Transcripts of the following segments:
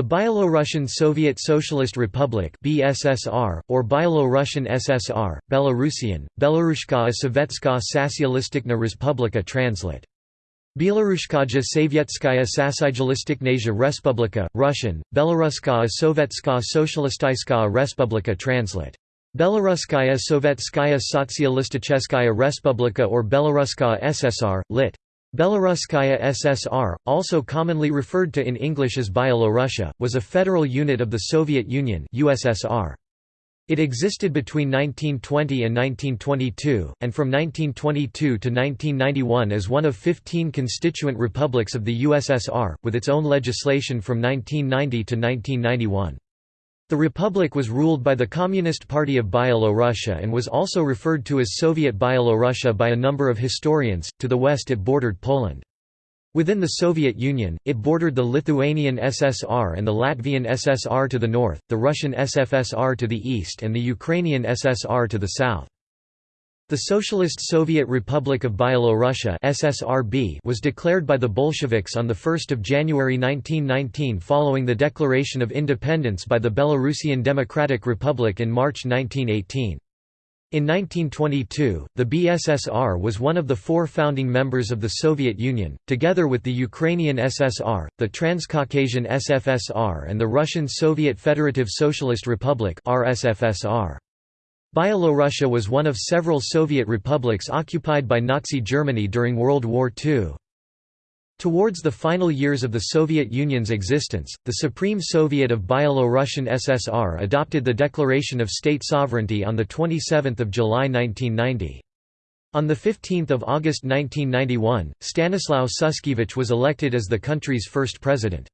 The Byelorussian Soviet Socialist Republic (BSSR) or Byelorussian SSR, Belarusian, Belarushka Sovetska Socialistikna Respublika translate. Belarushkaja Sovietskaya Sasyjalistiknasia Respublika, Russian, Belaruskaya Sovetska Socialistiskaya Respublika translate. Belaruskaya Sovetskaya Sotsialisticheskaya Respublika or Belaruskaya SSR, lit. Belaruskaya SSR, also commonly referred to in English as Byelorussia, was a federal unit of the Soviet Union USSR. It existed between 1920 and 1922, and from 1922 to 1991 as one of 15 constituent republics of the USSR, with its own legislation from 1990 to 1991. The republic was ruled by the Communist Party of Byelorussia and was also referred to as Soviet Byelorussia by a number of historians. To the west it bordered Poland. Within the Soviet Union, it bordered the Lithuanian SSR and the Latvian SSR to the north, the Russian SFSR to the east and the Ukrainian SSR to the south. The Socialist Soviet Republic of Byelorussia (SSRB) was declared by the Bolsheviks on the 1st of January 1919 following the declaration of independence by the Belarusian Democratic Republic in March 1918. In 1922, the BSSR was one of the four founding members of the Soviet Union, together with the Ukrainian SSR, the Transcaucasian SFSR and the Russian Soviet Federative Socialist Republic RSFSR. Byelorussia was one of several Soviet republics occupied by Nazi Germany during World War II. Towards the final years of the Soviet Union's existence, the Supreme Soviet of Byelorussian SSR adopted the Declaration of State Sovereignty on 27 July 1990. On 15 August 1991, Stanislaw Shushkevich was elected as the country's first president.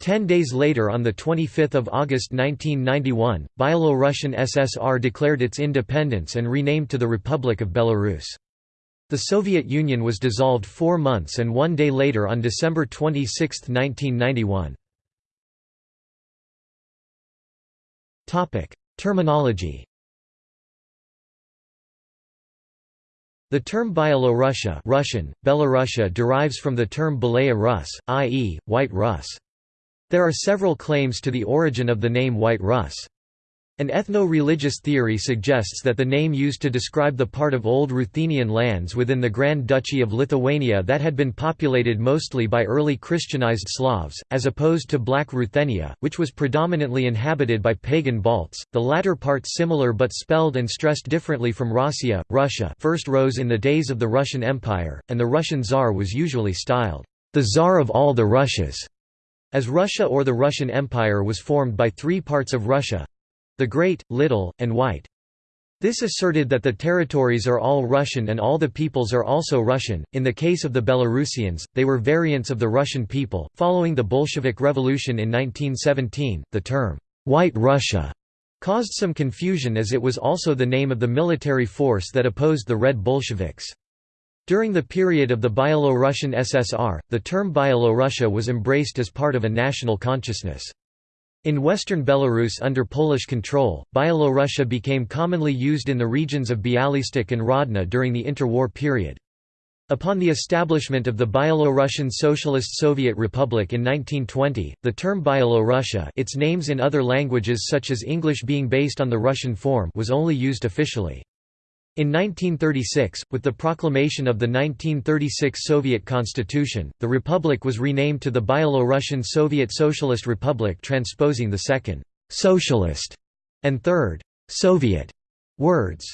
Ten days later on 25 August 1991, Byelorussian SSR declared its independence and renamed to the Republic of Belarus. The Soviet Union was dissolved four months and one day later on December 26, 1991. Terminology The term Byelorussia Russian, Belorussia derives from the term Belaya Rus, i.e., White Rus. There are several claims to the origin of the name White Rus. An ethno-religious theory suggests that the name used to describe the part of Old Ruthenian lands within the Grand Duchy of Lithuania that had been populated mostly by early Christianized Slavs, as opposed to Black Ruthenia, which was predominantly inhabited by pagan Balts, the latter part similar but spelled and stressed differently from Rossiya, Russia first rose in the days of the Russian Empire, and the Russian Tsar was usually styled, the Tsar of all the Russias. As Russia or the Russian Empire was formed by three parts of Russia—the Great, Little, and White. This asserted that the territories are all Russian and all the peoples are also Russian. In the case of the Belarusians, they were variants of the Russian people. Following the Bolshevik Revolution in 1917, the term, White Russia, caused some confusion as it was also the name of the military force that opposed the Red Bolsheviks. During the period of the Byelorussian SSR, the term Byelorussia was embraced as part of a national consciousness. In western Belarus under Polish control, Byelorussia became commonly used in the regions of Bialystok and Grodno during the interwar period. Upon the establishment of the Byelorussian Socialist Soviet Republic in 1920, the term Byelorussia its names in other languages such as English being based on the Russian form was only used officially. In 1936, with the proclamation of the 1936 Soviet Constitution, the republic was renamed to the Byelorussian Soviet Socialist Republic transposing the second «socialist» and third «Soviet» words.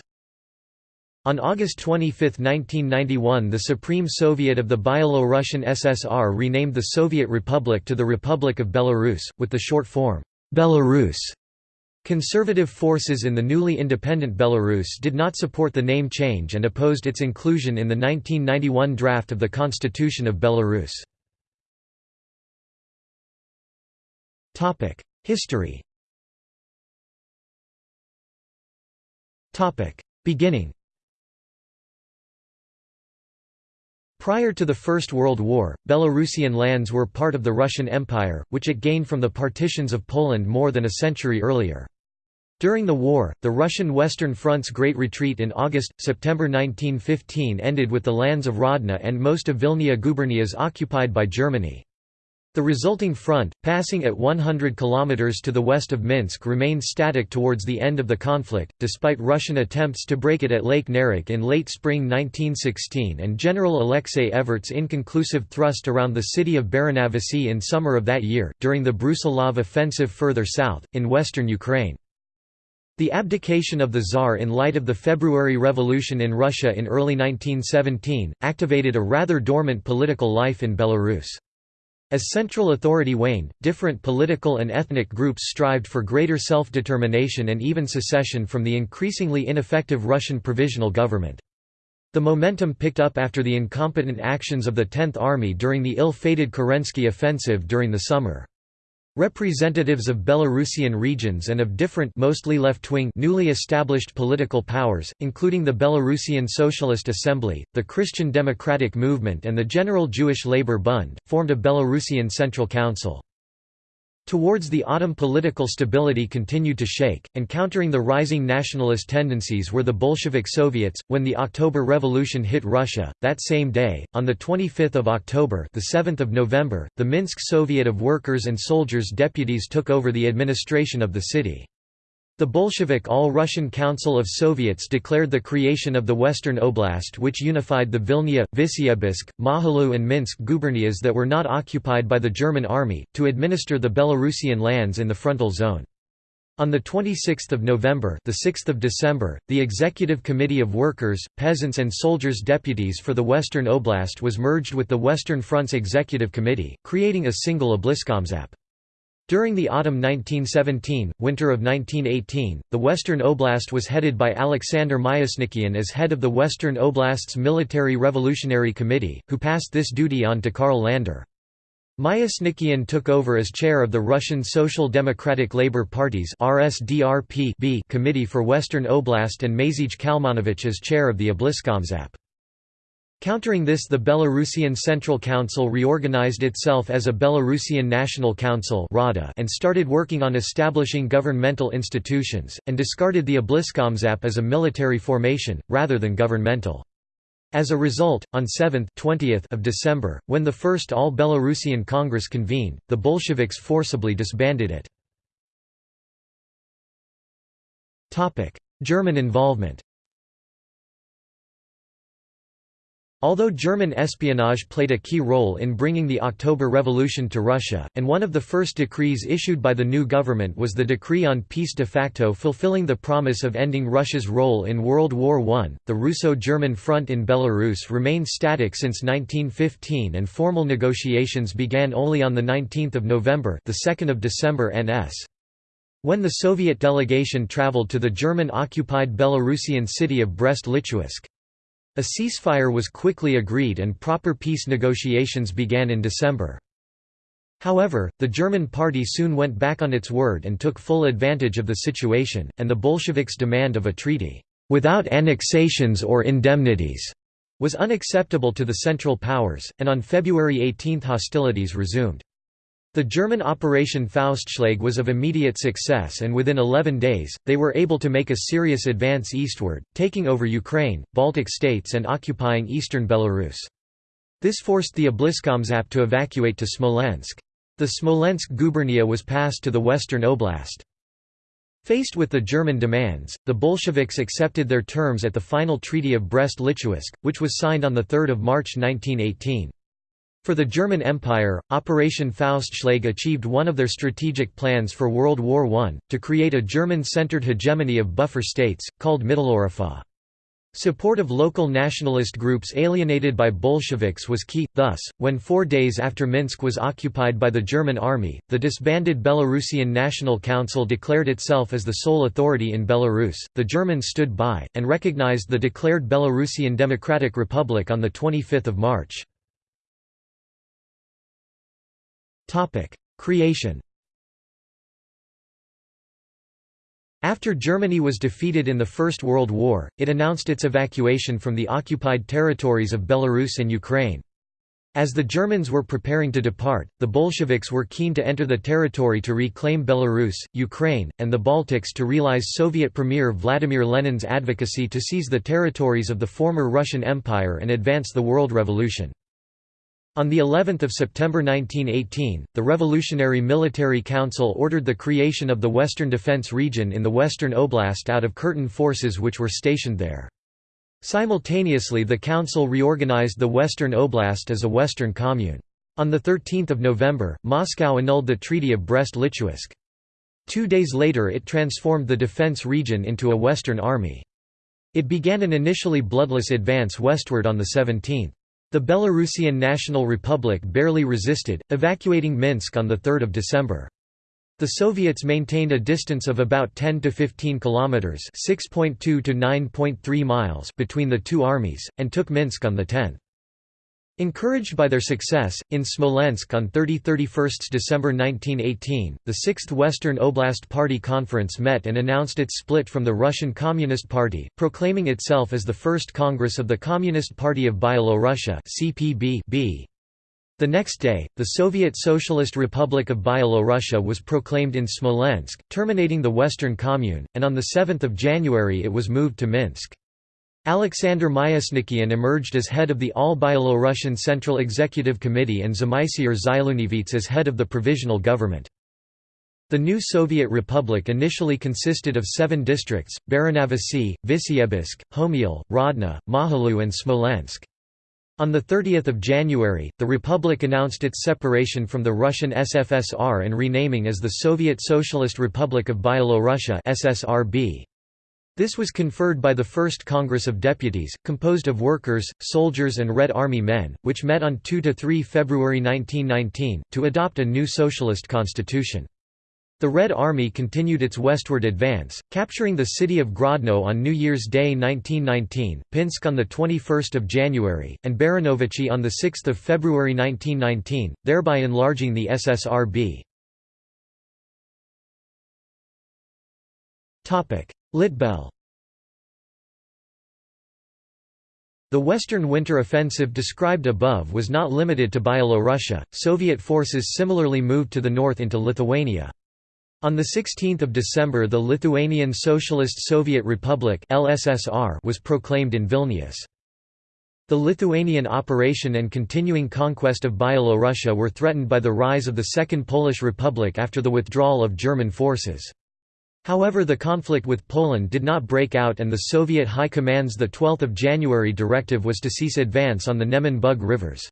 On August 25, 1991 the Supreme Soviet of the Byelorussian SSR renamed the Soviet Republic to the Republic of Belarus, with the short form «Belarus» Conservative forces in the newly independent Belarus did not support the name change and opposed its inclusion in the 1991 draft of the Constitution of Belarus. History Beginning Prior to the First World War, Belarusian lands were part of the Russian Empire, which it gained from the partitions of Poland more than a century earlier. During the war, the Russian Western Front's Great Retreat in August-September 1915 ended with the lands of Grodno and most of Vilnia gubernias occupied by Germany. The resulting front, passing at 100 km to the west of Minsk remained static towards the end of the conflict, despite Russian attempts to break it at Lake Naroch in late spring 1916 and General Alexei Evert's inconclusive thrust around the city of Baranovichi in summer of that year, during the Brusilov offensive further south, in western Ukraine. The abdication of the Tsar in light of the February Revolution in Russia in early 1917, activated a rather dormant political life in Belarus. As central authority waned, different political and ethnic groups strived for greater self-determination and even secession from the increasingly ineffective Russian provisional government. The momentum picked up after the incompetent actions of the Tenth Army during the ill-fated Kerensky offensive during the summer. Representatives of Belarusian regions and of different mostly left-wing newly established political powers, including the Belarusian Socialist Assembly, the Christian Democratic Movement and the General Jewish Labour Bund, formed a Belarusian Central Council. Towards the autumn political stability continued to shake, and countering the rising nationalist tendencies were the Bolshevik Soviets. When the October Revolution hit Russia, that same day, on the 25th of October, the 7th of November, the Minsk Soviet of Workers and Soldiers deputies took over the administration of the city. The Bolshevik All-Russian Council of Soviets declared the creation of the Western Oblast which unified the Vilnia, Vishyebsk, Mahalu and Minsk gubernias that were not occupied by the German army, to administer the Belarusian lands in the frontal zone. On 26 November the 6th of December, the Executive Committee of Workers, Peasants and Soldiers Deputies for the Western Oblast was merged with the Western Front's Executive Committee, creating a single Obliskomzap. During the autumn 1917, winter of 1918, the Western Oblast was headed by Alexander Myasnikian as head of the Western Oblast's Military Revolutionary Committee, who passed this duty on to Karl Lander. Myasnikian took over as chair of the Russian Social Democratic Labour Party's RSDRP Committee for Western Oblast and Mazij Kalmanovich as chair of the Obliskomzap. Countering this the Belarusian Central Council reorganized itself as a Belarusian National Council and started working on establishing governmental institutions, and discarded the Obliskomzap as a military formation, rather than governmental. As a result, on 7th 20th of December, when the first All-Belarusian Congress convened, the Bolsheviks forcibly disbanded it. German involvement Although German espionage played a key role in bringing the October Revolution to Russia, and one of the first decrees issued by the new government was the Decree on Peace de facto fulfilling the promise of ending Russia's role in World War I, the Russo-German front in Belarus remained static since 1915 and formal negotiations began only on 19 November the 2nd of December NS. When the Soviet delegation traveled to the German-occupied Belarusian city of Brest-Litovsk. A ceasefire was quickly agreed and proper peace negotiations began in December. However, the German party soon went back on its word and took full advantage of the situation, and the Bolsheviks' demand of a treaty, "...without annexations or indemnities," was unacceptable to the Central Powers, and on February 18 hostilities resumed. The German Operation Faustschlag was of immediate success and within 11 days, they were able to make a serious advance eastward, taking over Ukraine, Baltic states and occupying eastern Belarus. This forced the Obliskomzap to evacuate to Smolensk. The Smolensk gubernia was passed to the Western Oblast. Faced with the German demands, the Bolsheviks accepted their terms at the final Treaty of Brest-Litovsk, which was signed on 3 March 1918. For the German Empire, Operation Faustschlag achieved one of their strategic plans for World War I, to create a German-centered hegemony of buffer states, called Mitteleuropa. Support of local nationalist groups alienated by Bolsheviks was key, thus, when four days after Minsk was occupied by the German army, the disbanded Belarusian National Council declared itself as the sole authority in Belarus, the Germans stood by, and recognized the declared Belarusian Democratic Republic on 25 March. Creation After Germany was defeated in the First World War, it announced its evacuation from the occupied territories of Belarus and Ukraine. As the Germans were preparing to depart, the Bolsheviks were keen to enter the territory to reclaim Belarus, Ukraine, and the Baltics to realize Soviet Premier Vladimir Lenin's advocacy to seize the territories of the former Russian Empire and advance the World Revolution. On the 11th of September 1918, the Revolutionary Military Council ordered the creation of the Western Defense Region in the Western Oblast out of Curtin forces which were stationed there. Simultaneously the council reorganized the Western Oblast as a Western Commune. On 13 November, Moscow annulled the Treaty of Brest-Litovsk. Two days later it transformed the defense region into a Western Army. It began an initially bloodless advance westward on the 17th. The Belarusian National Republic barely resisted, evacuating Minsk on 3 December. The Soviets maintained a distance of about 10 to 15 kilometers, 6.2 to 9.3 miles between the two armies and took Minsk on the 10th. Encouraged by their success, in Smolensk on 30–31 December 1918, the 6th Western Oblast Party Conference met and announced its split from the Russian Communist Party, proclaiming itself as the first Congress of the Communist Party of Byelorussia The next day, the Soviet Socialist Republic of Byelorussia was proclaimed in Smolensk, terminating the Western Commune, and on 7 January it was moved to Minsk. Alexander Myasnikian emerged as head of the All-Byelorussian Central Executive Committee and Zmitser Zhylunovich as head of the provisional government. The new Soviet Republic initially consisted of seven districts, Baranavasi, Visyebisk, Homiel, Rodna, Mahalu and Smolensk. On 30 January, the Republic announced its separation from the Russian SFSR and renaming as the Soviet Socialist Republic of Byelorussia SSRB. This was conferred by the First Congress of Deputies, composed of workers, soldiers and Red Army men, which met on 2–3 February 1919, to adopt a new socialist constitution. The Red Army continued its westward advance, capturing the city of Grodno on New Year's Day 1919, Pinsk on 21 January, and Baranovichi on 6 February 1919, thereby enlarging the SSRB. Litbel The Western Winter Offensive described above was not limited to Byelorussia, Soviet forces similarly moved to the north into Lithuania. On 16 December the Lithuanian Socialist Soviet Republic LSSR was proclaimed in Vilnius. The Lithuanian operation and continuing conquest of Byelorussia were threatened by the rise of the Second Polish Republic after the withdrawal of German forces. However the conflict with Poland did not break out and the Soviet High Command's 12 January directive was to cease advance on the Neman Bug rivers.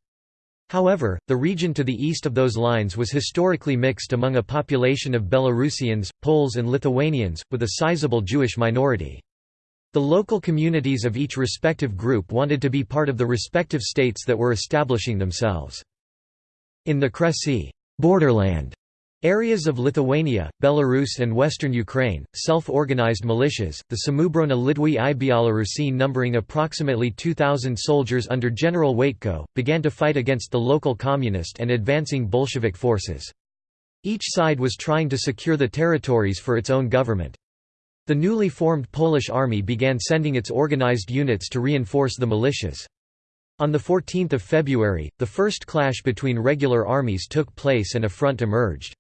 However, the region to the east of those lines was historically mixed among a population of Belarusians, Poles and Lithuanians, with a sizable Jewish minority. The local communities of each respective group wanted to be part of the respective states that were establishing themselves. In the Kresy borderland Areas of Lithuania, Belarus and western Ukraine, self-organized militias, the Samoobrona Litwy i Białorusi numbering approximately 2,000 soldiers under General Wejtko, began to fight against the local communist and advancing Bolshevik forces. Each side was trying to secure the territories for its own government. The newly formed Polish army began sending its organized units to reinforce the militias. On 14 February, the first clash between regular armies took place and a front emerged.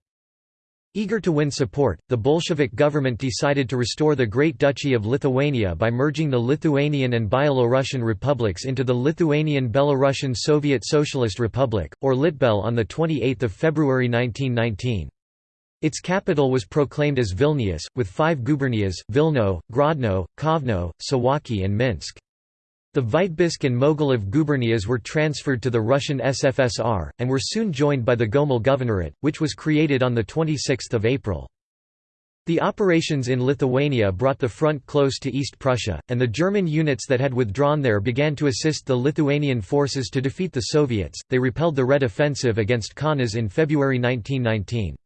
Eager to win support, the Bolshevik government decided to restore the Great Duchy of Lithuania by merging the Lithuanian and Byelorussian republics into the Lithuanian-Belarusian Soviet Socialist Republic, or Litbel on 28 February 1919. Its capital was proclaimed as Vilnius, with five gubernias, Vilno, Grodno, Kovno, Suwałki and Minsk. The Vitebsk and Mogilev gubernias were transferred to the Russian SFSR, and were soon joined by the Gomel Governorate, which was created on 26 April. The operations in Lithuania brought the front close to East Prussia, and the German units that had withdrawn there began to assist the Lithuanian forces to defeat the Soviets. They repelled the Red Offensive against Kaunas in February 1919.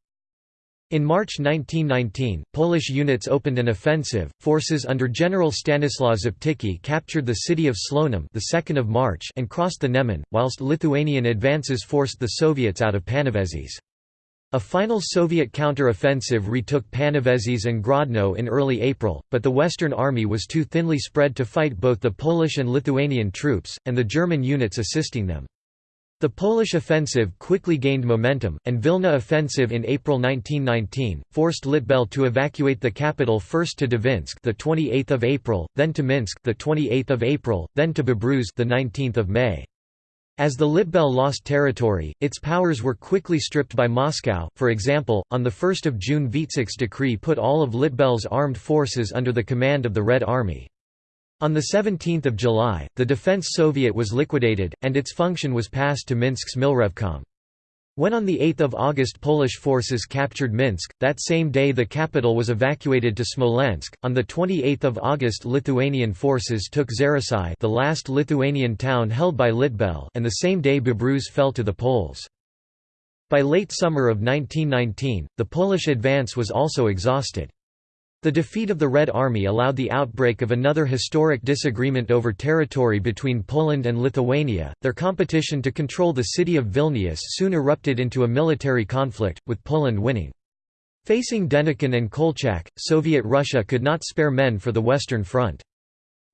In March 1919, Polish units opened an offensive. Forces under General Stanislaw Szeptycki captured the city of Slonim the 2nd of March and crossed the Neman, whilst Lithuanian advances forced the Soviets out of Panevėžys. A final Soviet counter-offensive retook Panevėžys and Grodno in early April, but the Western Army was too thinly spread to fight both the Polish and Lithuanian troops, and the German units assisting them. The Polish offensive quickly gained momentum, and Vilna offensive in April 1919 forced Litbel to evacuate the capital first to Dvinsk the 28th of April, then to Minsk the 28th of April, then to Babruysk the 19th of May. As the Litbel lost territory, its powers were quickly stripped by Moscow. For example, on the 1st of June VTsIK's decree put all of Litbel's armed forces under the command of the Red Army. On 17 July, the Defense Soviet was liquidated, and its function was passed to Minsk's Milrevkom. When on 8 August Polish forces captured Minsk, that same day the capital was evacuated to Smolensk. On 28 August Lithuanian forces took Zarasai the last Lithuanian town held by Litbel and the same day Babruysk fell to the Poles. By late summer of 1919, the Polish advance was also exhausted. The defeat of the Red Army allowed the outbreak of another historic disagreement over territory between Poland and Lithuania. Their competition to control the city of Vilnius soon erupted into a military conflict, with Poland winning. Facing Denikin and Kolchak, Soviet Russia could not spare men for the Western Front.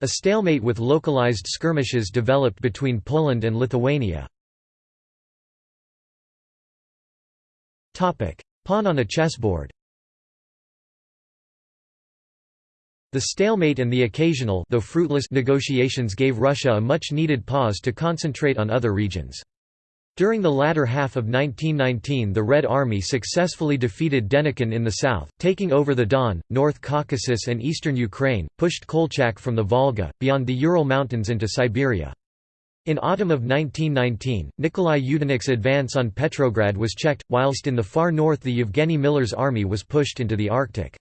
A stalemate with localized skirmishes developed between Poland and Lithuania. Pawn on a chessboard The stalemate and the occasional though fruitless negotiations gave Russia a much-needed pause to concentrate on other regions. During the latter half of 1919 the Red Army successfully defeated Denikin in the south, taking over the Don, North Caucasus and eastern Ukraine, pushed Kolchak from the Volga, beyond the Ural Mountains into Siberia. In autumn of 1919, Nikolai Yudenich's advance on Petrograd was checked, whilst in the far north the Yevgeny Miller's army was pushed into the Arctic.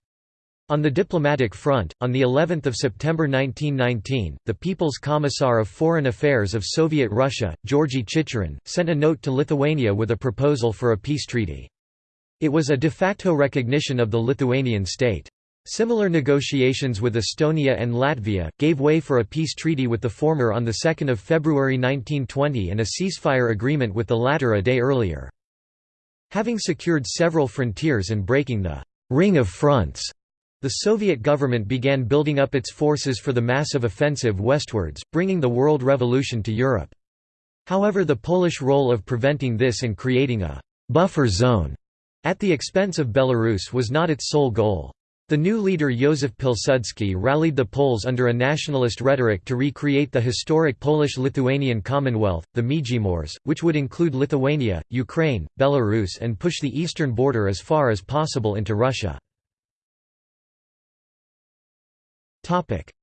On the diplomatic front, on the 11th of September 1919, the People's Commissar of Foreign Affairs of Soviet Russia, Georgy Chicherin, sent a note to Lithuania with a proposal for a peace treaty. It was a de facto recognition of the Lithuanian state. Similar negotiations with Estonia and Latvia, gave way for a peace treaty with the former on 2 February 1920 and a ceasefire agreement with the latter a day earlier. Having secured several frontiers and breaking the «ring of fronts», the Soviet government began building up its forces for the massive offensive westwards, bringing the World Revolution to Europe. However the Polish role of preventing this and creating a «buffer zone» at the expense of Belarus was not its sole goal. The new leader Józef Pilsudski rallied the Poles under a nationalist rhetoric to recreate the historic Polish-Lithuanian Commonwealth, the Międzymorze, which would include Lithuania, Ukraine, Belarus and push the eastern border as far as possible into Russia.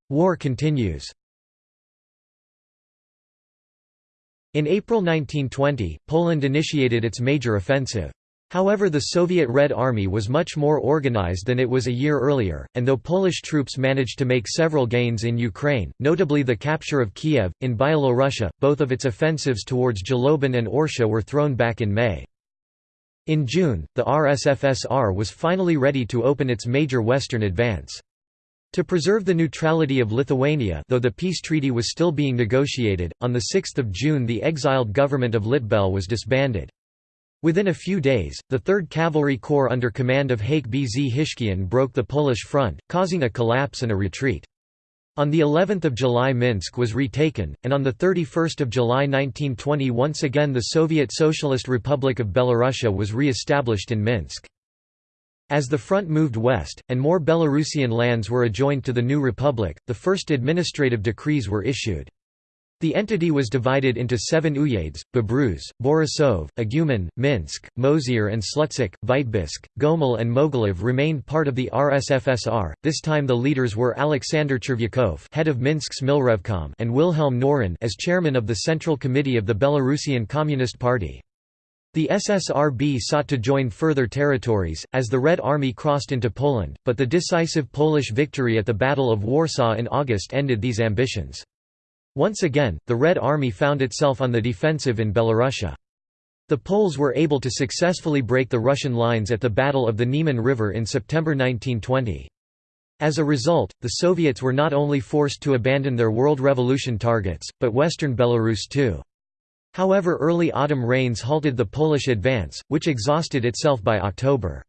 War continues In April 1920, Poland initiated its major offensive. However the Soviet Red Army was much more organized than it was a year earlier, and though Polish troops managed to make several gains in Ukraine, notably the capture of Kiev, in Byelorussia, both of its offensives towards Zhlobin and Orsha were thrown back in May. In June, the RSFSR was finally ready to open its major western advance. To preserve the neutrality of Lithuania though the peace treaty was still being negotiated, on 6 June the exiled government of Litbel was disbanded. Within a few days, the 3rd Cavalry Corps under command of Hayk Bzhishkyan broke the Polish front, causing a collapse and a retreat. On the 11th of July Minsk was retaken, and on the 31st of July 1920 once again the Soviet Socialist Republic of Belarusia was re-established in Minsk. As the front moved west, and more Belarusian lands were adjoined to the new republic, the first administrative decrees were issued. The entity was divided into seven uyezds, Babruysk, Borisov, Igumen, Minsk, Mozyr and Slutsk, Vitebsk, Gomel and Mogilev remained part of the RSFSR, this time the leaders were Alexander Chervyakov head of Minsk's Milrevkom and Wilhelm Knorin as chairman of the Central Committee of the Belarusian Communist Party. The SSRB sought to join further territories, as the Red Army crossed into Poland, but the decisive Polish victory at the Battle of Warsaw in August ended these ambitions. Once again, the Red Army found itself on the defensive in Belorussia. The Poles were able to successfully break the Russian lines at the Battle of the Niemen River in September 1920. As a result, the Soviets were not only forced to abandon their World Revolution targets, but western Belarus too. However early autumn rains halted the Polish advance, which exhausted itself by October.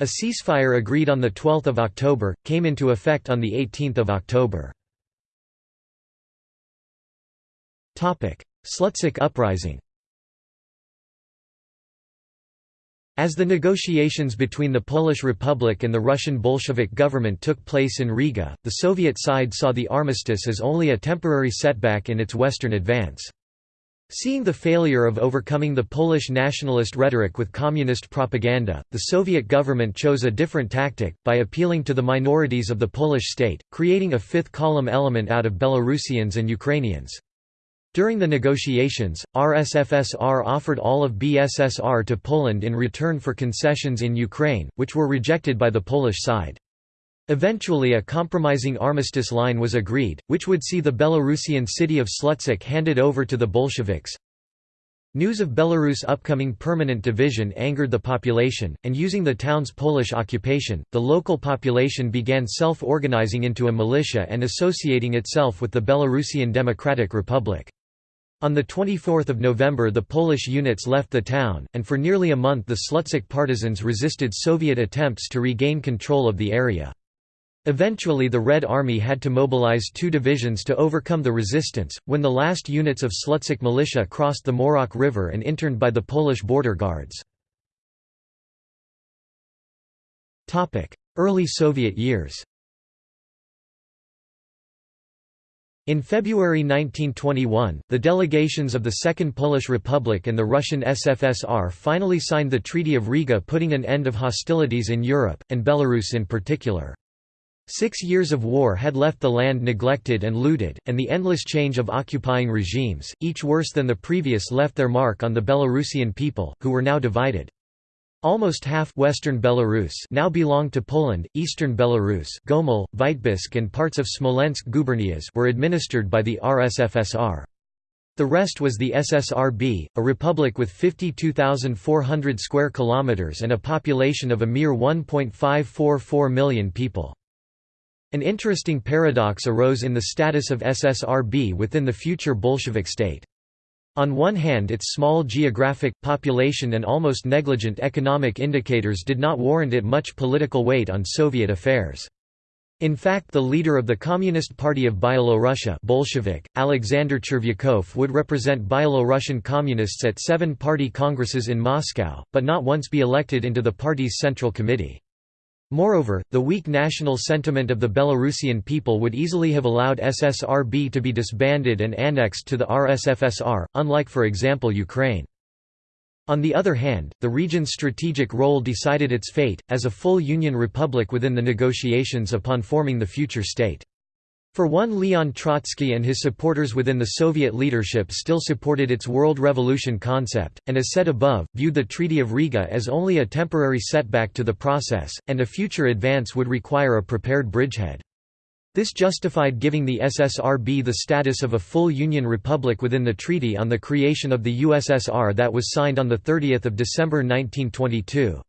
A ceasefire agreed on 12 October, came into effect on 18 October. Slutsk uprising As the negotiations between the Polish Republic and the Russian Bolshevik government took place in Riga, the Soviet side saw the armistice as only a temporary setback in its western advance. Seeing the failure of overcoming the Polish nationalist rhetoric with communist propaganda, the Soviet government chose a different tactic, by appealing to the minorities of the Polish state, creating a fifth column element out of Belarusians and Ukrainians. During the negotiations, RSFSR offered all of BSSR to Poland in return for concessions in Ukraine, which were rejected by the Polish side. Eventually a compromising armistice line was agreed, which would see the Belarusian city of Slutsk handed over to the Bolsheviks. News of Belarus' upcoming permanent division angered the population, and using the town's Polish occupation, the local population began self-organizing into a militia and associating itself with the Belarusian Democratic Republic. On 24 November the Polish units left the town, and for nearly a month the Slutsk partisans resisted Soviet attempts to regain control of the area. Eventually the Red Army had to mobilize two divisions to overcome the resistance, when the last units of Slutsk militia crossed the Morok River and interned by the Polish border guards. Early Soviet years In February 1921, the delegations of the Second Polish Republic and the Russian SFSR finally signed the Treaty of Riga putting an end of hostilities in Europe, and Belarus in particular. Six years of war had left the land neglected and looted, and the endless change of occupying regimes, each worse than the previous left their mark on the Belarusian people, who were now divided. Almost half Western Belarus now belonged to Poland, Eastern Belarus Gomel, Vitebsk and parts of Smolensk gubernias were administered by the RSFSR. The rest was the SSRB, a republic with 52,400 square kilometers and a population of a mere 1.544 million people. An interesting paradox arose in the status of SSRB within the future Bolshevik state. On one hand its small geographic, population and almost negligent economic indicators did not warrant it much political weight on Soviet affairs. In fact the leader of the Communist Party of Byelorussia Bolshevik, Alexander Chervyakov would represent Byelorussian communists at seven party congresses in Moscow, but not once be elected into the party's central committee. Moreover, the weak national sentiment of the Belarusian people would easily have allowed SSRB to be disbanded and annexed to the RSFSR, unlike for example Ukraine. On the other hand, the region's strategic role decided its fate, as a full Union republic within the negotiations upon forming the future state. For one Leon Trotsky and his supporters within the Soviet leadership still supported its world revolution concept, and as said above, viewed the Treaty of Riga as only a temporary setback to the process, and a future advance would require a prepared bridgehead. This justified giving the SSRB the status of a full Union republic within the treaty on the creation of the USSR that was signed on 30 December 1922.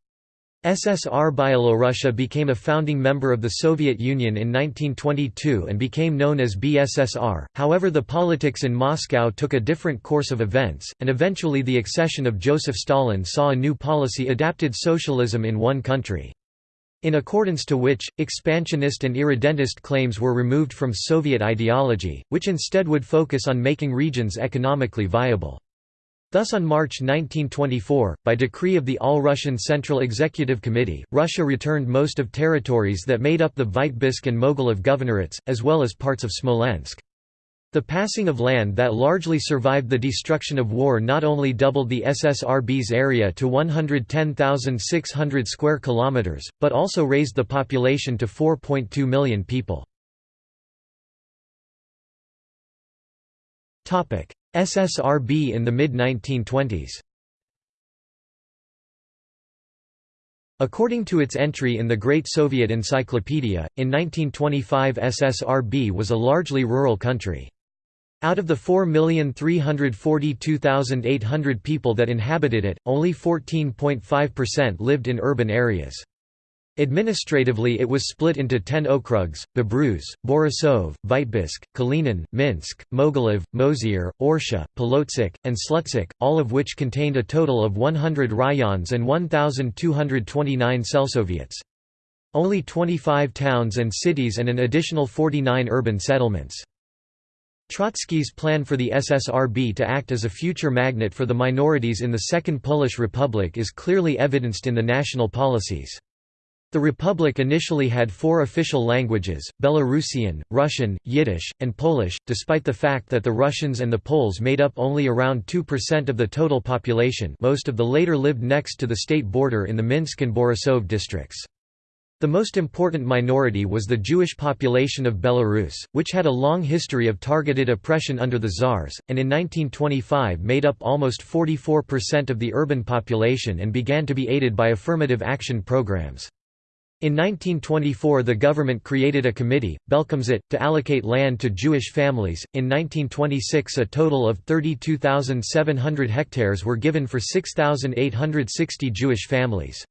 SSR Byelorussia became a founding member of the Soviet Union in 1922 and became known as BSSR, however the politics in Moscow took a different course of events, and eventually the accession of Joseph Stalin saw a new policy adapted socialism in one country. In accordance to which, expansionist and irredentist claims were removed from Soviet ideology, which instead would focus on making regions economically viable. Thus on March 1924, by decree of the All-Russian Central Executive Committee, Russia returned most of territories that made up the Vitebsk and Mogilev governorates, as well as parts of Smolensk. The passing of land that largely survived the destruction of war not only doubled the SSRB's area to 110,600 square kilometers, but also raised the population to 4.2 million people. SSRB in the mid-1920s According to its entry in the Great Soviet Encyclopedia, in 1925 SSRB was a largely rural country. Out of the 4,342,800 people that inhabited it, only 14.5% lived in urban areas. Administratively it was split into ten okrugs, Babruysk, Borisov, Vitebsk, Kalinin, Minsk, Mogilev, Mozyr, Orsha, Polotsk, and Slutsk, all of which contained a total of 100 rayons and 1,229 selsoviets. Only 25 towns and cities and an additional 49 urban settlements. Trotsky's plan for the SSRB to act as a future magnet for the minorities in the Second Polish Republic is clearly evidenced in the national policies. The republic initially had four official languages, Belarusian, Russian, Yiddish, and Polish, despite the fact that the Russians and the Poles made up only around 2% of the total population most of the later lived next to the state border in the Minsk and Borisov districts. The most important minority was the Jewish population of Belarus, which had a long history of targeted oppression under the Tsars, and in 1925 made up almost 44% of the urban population and began to be aided by affirmative action programs. In 1924 the government created a committee, Belkomzet, to allocate land to Jewish families. In 1926 a total of 32,700 hectares were given for 6,860 Jewish families.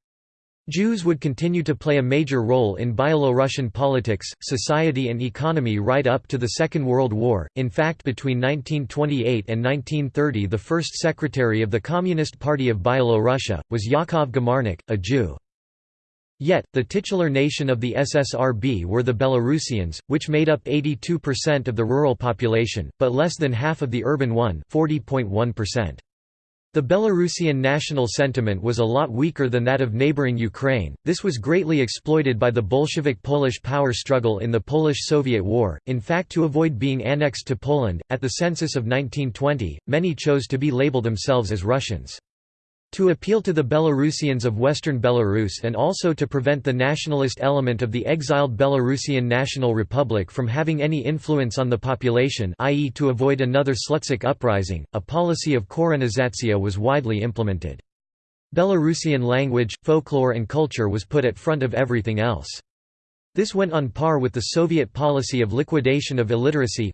Jews would continue to play a major role in Byelorussian politics, society and economy right up to the Second World War. In fact, between 1928 and 1930 the first secretary of the Communist Party of Byelorussia, was Yakov Gamarnik, a Jew. Yet, the titular nation of the SSRB were the Belarusians, which made up 82% of the rural population, but less than half of the urban one 40.1%. The Belarusian national sentiment was a lot weaker than that of neighboring Ukraine. This was greatly exploited by the Bolshevik Polish power struggle in the Polish Soviet War. In fact, to avoid being annexed to Poland, at the census of 1920, many chose to be labeled themselves as Russians. To appeal to the Belarusians of western Belarus and also to prevent the nationalist element of the exiled Belarusian National Republic from having any influence on the population i.e. to avoid another Slutsk uprising, a policy of korenizatsiya was widely implemented. Belarusian language, folklore and culture was put at front of everything else. This went on par with the Soviet policy of liquidation of illiteracy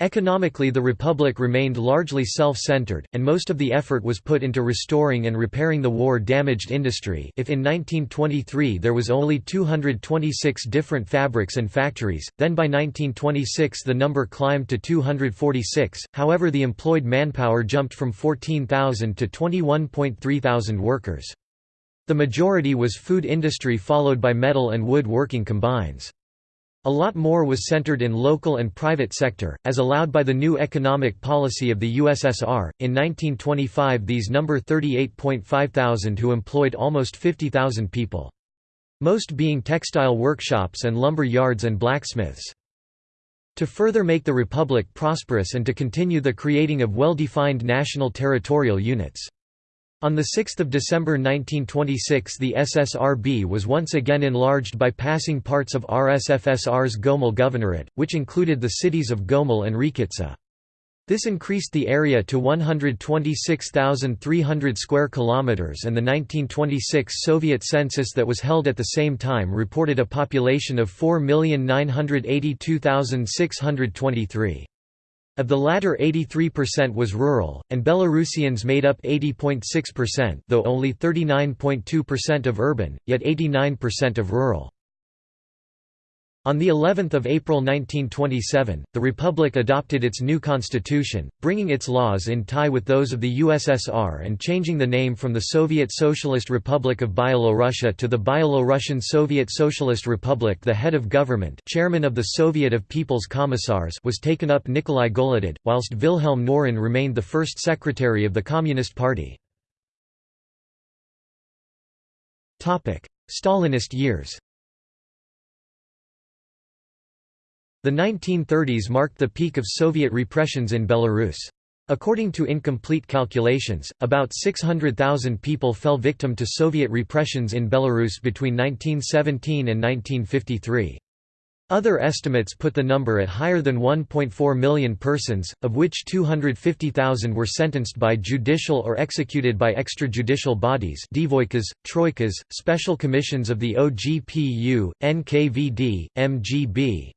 Economically the republic remained largely self-centered, and most of the effort was put into restoring and repairing the war-damaged industry if in 1923 there was only 226 different fabrics and factories, then by 1926 the number climbed to 246, however the employed manpower jumped from 14,000 to 21.3 thousand workers. The majority was food industry followed by metal and wood working combines. A lot more was centered in local and private sector, as allowed by the new economic policy of the USSR. In 1925, these number 38.5 thousand who employed almost 50,000 people. Most being textile workshops and lumber yards and blacksmiths. To further make the republic prosperous and to continue the creating of well-defined national territorial units. On 6 December 1926 the SSRB was once again enlarged by passing parts of RSFSR's Gomel Governorate, which included the cities of Gomel and Rechytsa. This increased the area to 126,300 square kilometers and the 1926 Soviet census that was held at the same time reported a population of 4,982,623. Of the latter 83% was rural, and Belarusians made up 80.6% though only 39.2% of urban, yet 89% of rural. On the 11th of April 1927, the republic adopted its new constitution, bringing its laws in tie with those of the USSR and changing the name from the Soviet Socialist Republic of Byelorussia to the Byelorussian Soviet Socialist Republic. The head of government, chairman of the Soviet of People's Commissars, was taken up Nikolai Goloded, whilst Wilhelm Knorin remained the first secretary of the Communist Party. Topic: Stalinist years The 1930s marked the peak of Soviet repressions in Belarus. According to incomplete calculations, about 600,000 people fell victim to Soviet repressions in Belarus between 1917 and 1953. Other estimates put the number at higher than 1.4 million persons, of which 250,000 were sentenced by judicial or executed by extrajudicial bodies Dvoikas, Troikas, special commissions of the OGPU, NKVD, MGB.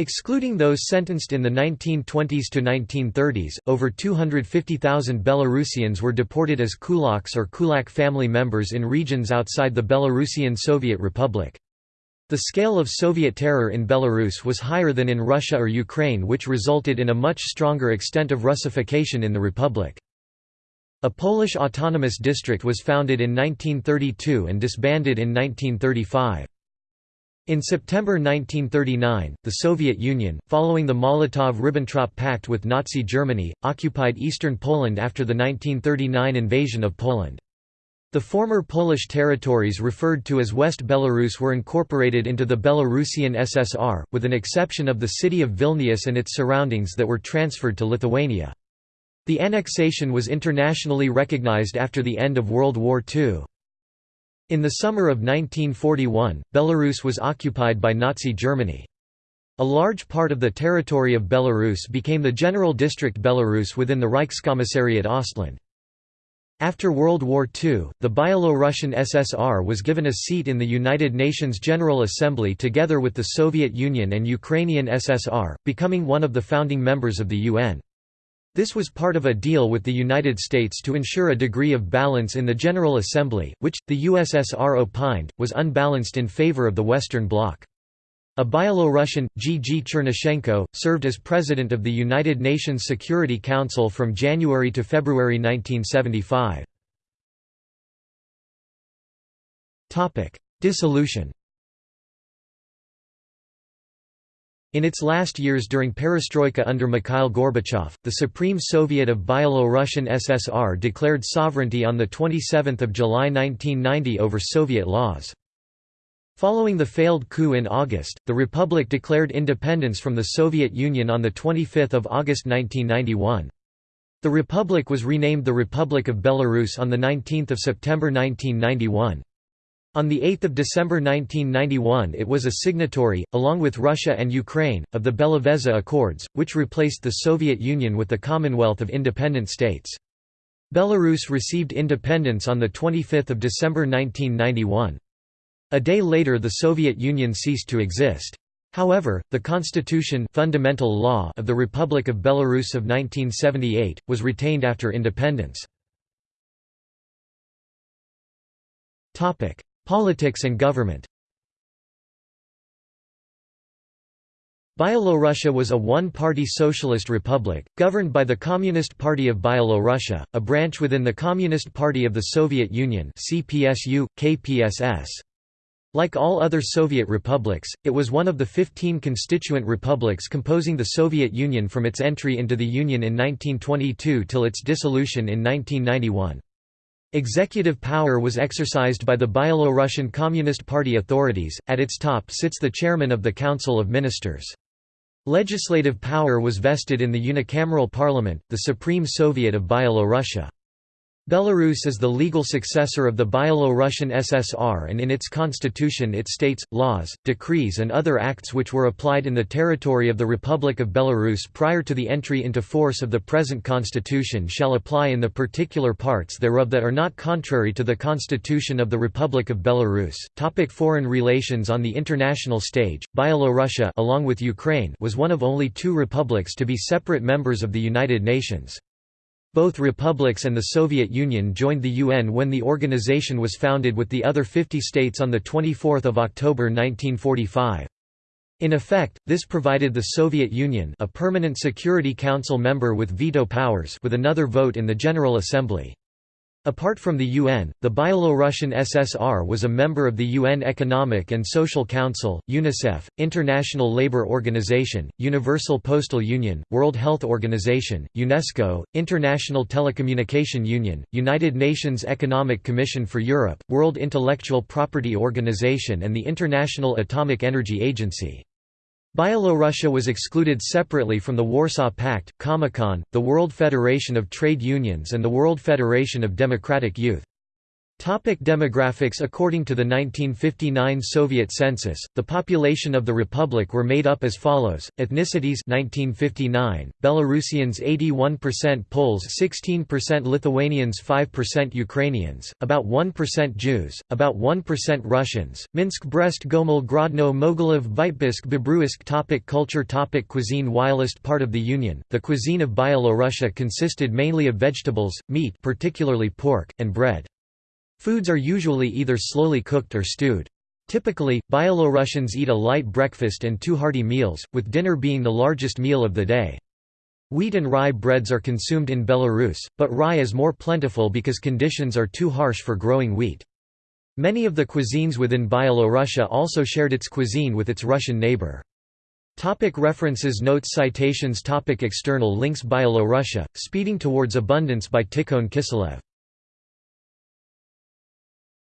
Excluding those sentenced in the 1920s to 1930s, over 250,000 Belarusians were deported as kulaks or kulak family members in regions outside the Belarusian Soviet Republic. The scale of Soviet terror in Belarus was higher than in Russia or Ukraine which resulted in a much stronger extent of Russification in the republic. A Polish autonomous district was founded in 1932 and disbanded in 1935. In September 1939, the Soviet Union, following the Molotov–Ribbentrop Pact with Nazi Germany, occupied eastern Poland after the 1939 invasion of Poland. The former Polish territories referred to as West Belarus were incorporated into the Belarusian SSR, with an exception of the city of Vilnius and its surroundings that were transferred to Lithuania. The annexation was internationally recognized after the end of World War II. In the summer of 1941, Belarus was occupied by Nazi Germany. A large part of the territory of Belarus became the General District Belarus within the Reichskommissariat Ostland. After World War II, the Byelorussian SSR was given a seat in the United Nations General Assembly together with the Soviet Union and Ukrainian SSR, becoming one of the founding members of the UN. This was part of a deal with the United States to ensure a degree of balance in the General Assembly, which, the USSR opined, was unbalanced in favor of the Western Bloc. A Byelorussian, G. G. Chernyshenko, served as President of the United Nations Security Council from January to February 1975. Dissolution In its last years during perestroika under Mikhail Gorbachev, the Supreme Soviet of Byelorussian SSR declared sovereignty on 27 July 1990 over Soviet laws. Following the failed coup in August, the republic declared independence from the Soviet Union on 25 August 1991. The republic was renamed the Republic of Belarus on 19 September 1991. On 8 December 1991 it was a signatory, along with Russia and Ukraine, of the Belavezha Accords, which replaced the Soviet Union with the Commonwealth of Independent States. Belarus received independence on 25 December 1991. A day later the Soviet Union ceased to exist. However, the constitution fundamental law of the Republic of Belarus of 1978, was retained after independence. Politics and government Byelorussia was a one-party socialist republic, governed by the Communist Party of Byelorussia, a branch within the Communist Party of the Soviet Union CPSU, KPSS. Like all other Soviet republics, it was one of the 15 constituent republics composing the Soviet Union from its entry into the Union in 1922 till its dissolution in 1991. Executive power was exercised by the Byelorussian Communist Party authorities, at its top sits the chairman of the Council of Ministers. Legislative power was vested in the unicameral parliament, the Supreme Soviet of Byelorussia. Belarus is the legal successor of the Byelorussian SSR and in its constitution it states, laws, decrees and other acts which were applied in the territory of the Republic of Belarus prior to the entry into force of the present constitution shall apply in the particular parts thereof that are not contrary to the constitution of the Republic of Belarus. Topic foreign relations On the international stage, Byelorussia along with Ukraine was one of only two republics to be separate members of the United Nations. Both republics and the Soviet Union joined the UN when the organization was founded with the other 50 states on 24 October 1945. In effect, this provided the Soviet Union a permanent Security Council member with veto powers with another vote in the General Assembly. Apart from the UN, the Byelorussian SSR was a member of the UN Economic and Social Council, UNICEF, International Labour Organization, Universal Postal Union, World Health Organization, UNESCO, International Telecommunication Union, United Nations Economic Commission for Europe, World Intellectual Property Organization and the International Atomic Energy Agency. Byelorussia was excluded separately from the Warsaw Pact, Comecon, the World Federation of Trade Unions and the World Federation of Democratic Youth. Topic demographics. According to the 1959 Soviet census, the population of the republic were made up as follows: ethnicities 1959, Belarusians 81%, Poles 16%, Lithuanians 5%, Ukrainians, about 1% Jews, about 1% Russians. Minsk, Brest, Gomel, Grodno, Mogilev, Vitebsk, Bobruisk. Topic culture. Topic Cuisine. Whilst part of the Union, the cuisine of Byelorussia consisted mainly of vegetables, meat, particularly pork, and bread. Foods are usually either slowly cooked or stewed. Typically, Byelorussians eat a light breakfast and two hearty meals, with dinner being the largest meal of the day. Wheat and rye breads are consumed in Belarus, but rye is more plentiful because conditions are too harsh for growing wheat. Many of the cuisines within Byelorussia also shared its cuisine with its Russian neighbor. Topic references Notes Citations Topic External links Byelorussia, Speeding Towards Abundance by Tikhon Kiselev